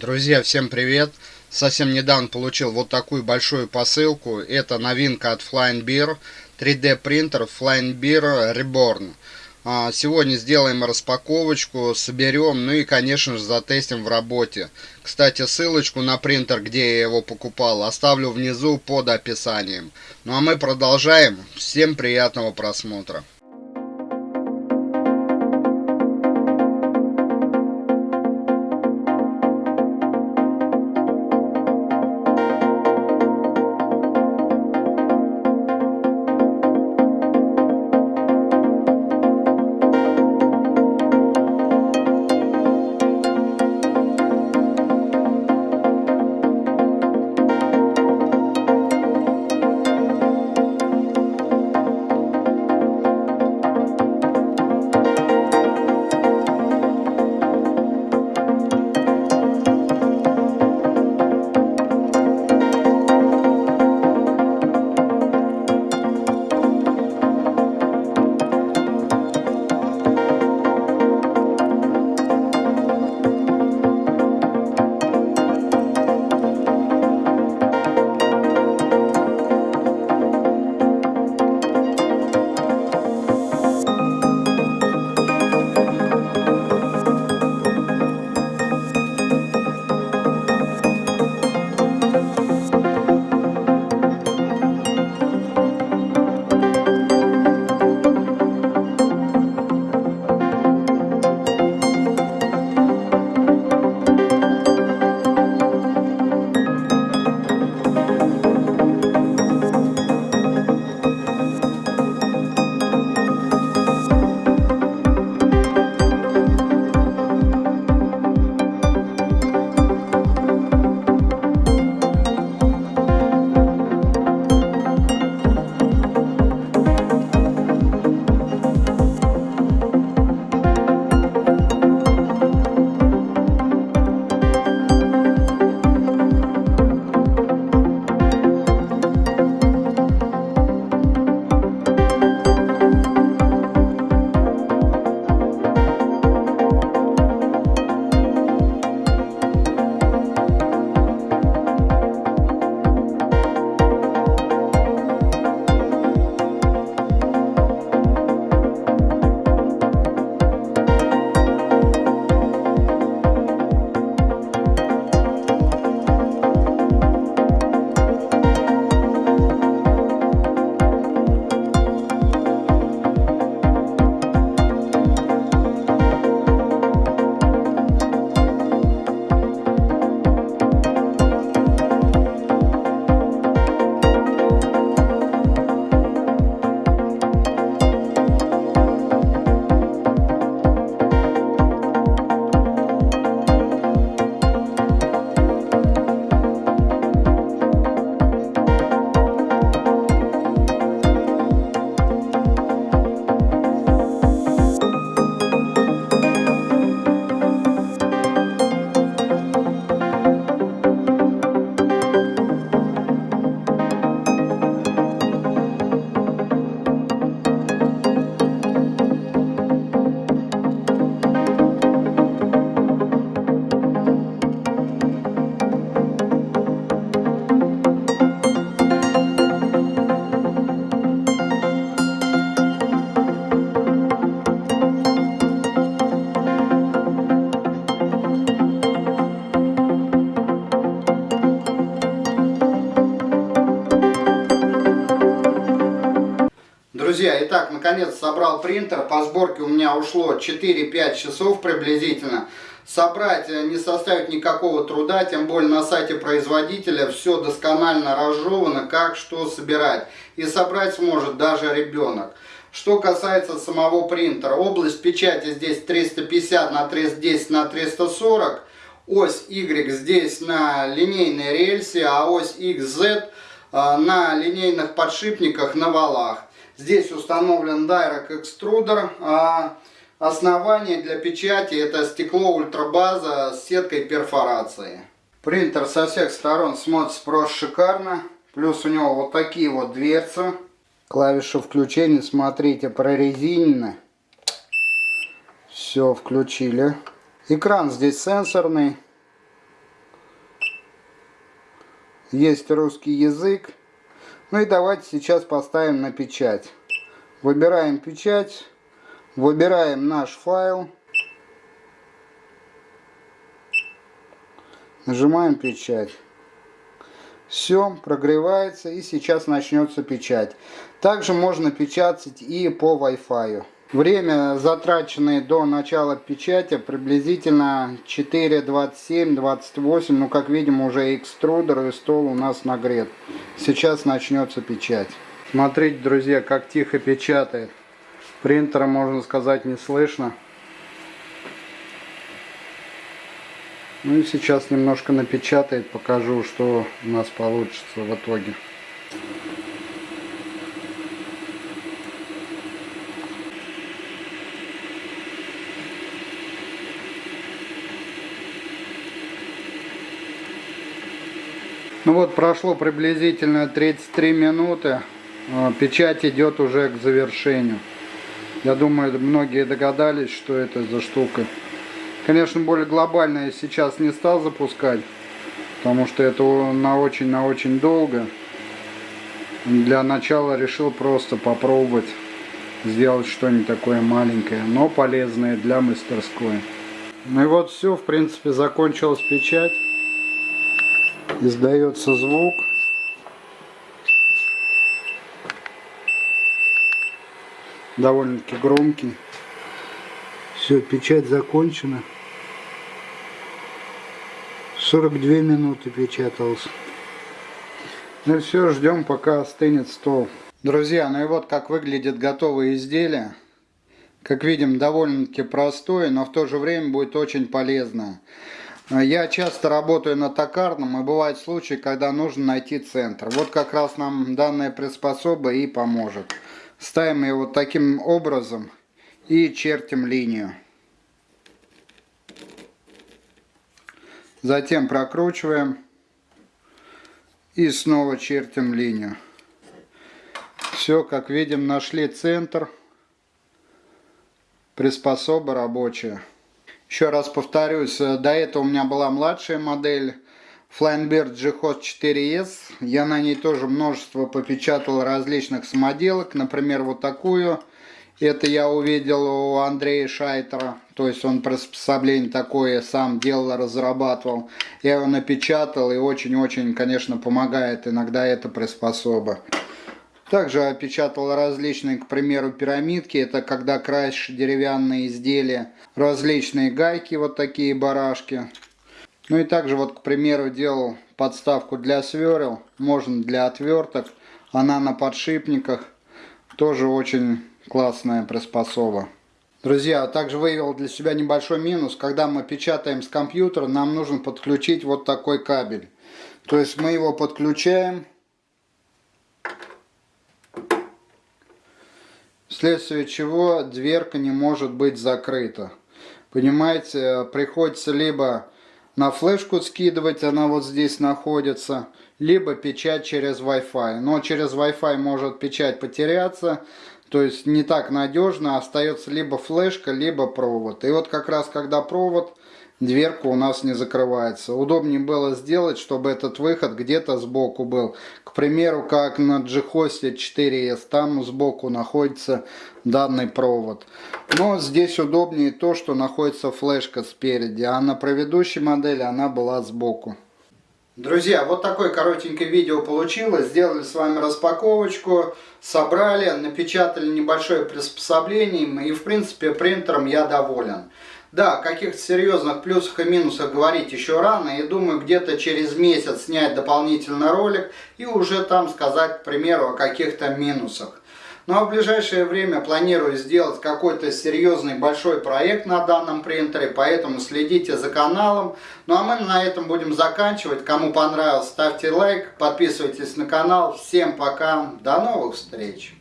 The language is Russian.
Друзья, всем привет! Совсем недавно получил вот такую большую посылку. Это новинка от Flying Beer. 3D принтер Flying Beer Reborn. А, сегодня сделаем распаковочку, соберем, ну и, конечно же, затестим в работе. Кстати, ссылочку на принтер, где я его покупал, оставлю внизу под описанием. Ну а мы продолжаем. Всем приятного просмотра. Наконец собрал принтер. По сборке у меня ушло 4-5 часов приблизительно. Собрать э, не составит никакого труда, тем более на сайте производителя все досконально разжевано, как что собирать. И собрать сможет даже ребенок. Что касается самого принтера, область печати здесь 350 на 310 на 340. Ось Y здесь на линейной рельсе, а ось XZ э, на линейных подшипниках на валах. Здесь установлен Дайрок экструдер. А основание для печати это стекло ультрабаза с сеткой перфорации. Принтер со всех сторон смотрится просто шикарно. Плюс у него вот такие вот дверцы. Клавиша включения, смотрите, прорезинены. Все, включили. Экран здесь сенсорный. есть русский язык. Ну и давайте сейчас поставим на печать. Выбираем печать, выбираем наш файл. Нажимаем печать. Все, прогревается и сейчас начнется печать. Также можно печатать и по Wi-Fi. Время, затраченное до начала печати, приблизительно 4.27-28. Ну, как видим, уже экструдер и стол у нас нагрет. Сейчас начнется печать. Смотрите, друзья, как тихо печатает. Принтера, можно сказать, не слышно. Ну и сейчас немножко напечатает, покажу, что у нас получится в итоге. Ну вот прошло приблизительно 33 минуты. А, печать идет уже к завершению. Я думаю, многие догадались, что это за штука. Конечно, более глобально я сейчас не стал запускать, потому что это на очень-на очень долго. Для начала решил просто попробовать сделать что-нибудь такое маленькое, но полезное для мастерской. Ну и вот все, в принципе, закончилась печать. Издается звук. довольно-таки громкий. Все, печать закончена. 42 минуты печатался. Ну все, ждем пока остынет стол. Друзья, ну и вот как выглядит готовое изделие. Как видим, довольно-таки простое, но в то же время будет очень полезное. Я часто работаю на токарном, и бывают случаи, когда нужно найти центр. Вот как раз нам данная приспособа и поможет. Ставим ее вот таким образом и чертим линию. Затем прокручиваем и снова чертим линию. Все, как видим, нашли центр. Приспособа рабочая. Еще раз повторюсь, до этого у меня была младшая модель Flying G-Host 4S. Я на ней тоже множество попечатал различных самоделок. Например, вот такую. Это я увидел у Андрея Шайтера. То есть он приспособление такое сам делал, разрабатывал. Я его напечатал и очень-очень, конечно, помогает иногда эта приспособа. Также опечатал различные, к примеру, пирамидки. Это когда краешь деревянные изделия. Различные гайки, вот такие барашки. Ну и также вот, к примеру, делал подставку для сверл, можно для отверток. Она на подшипниках. Тоже очень классная приспособа. Друзья, также выявил для себя небольшой минус. Когда мы печатаем с компьютера, нам нужно подключить вот такой кабель. То есть мы его подключаем. Вследствие чего дверка не может быть закрыта. Понимаете, приходится либо на флешку скидывать, она вот здесь находится, либо печать через Wi-Fi. Но через Wi-Fi может печать потеряться, то есть не так надежно, остается либо флешка, либо провод. И вот как раз когда провод, дверка у нас не закрывается. Удобнее было сделать, чтобы этот выход где-то сбоку был. К примеру, как на GHOST 4S, там сбоку находится данный провод. Но здесь удобнее то, что находится флешка спереди, а на предыдущей модели она была сбоку. Друзья, вот такое коротенькое видео получилось. Сделали с вами распаковочку, собрали, напечатали небольшое приспособление и в принципе принтером я доволен. Да, о каких-то серьезных плюсах и минусах говорить еще рано. И думаю, где-то через месяц снять дополнительный ролик и уже там сказать, к примеру, о каких-то минусах. Ну а в ближайшее время планирую сделать какой-то серьезный большой проект на данном принтере, поэтому следите за каналом. Ну а мы на этом будем заканчивать. Кому понравилось, ставьте лайк, подписывайтесь на канал. Всем пока, до новых встреч!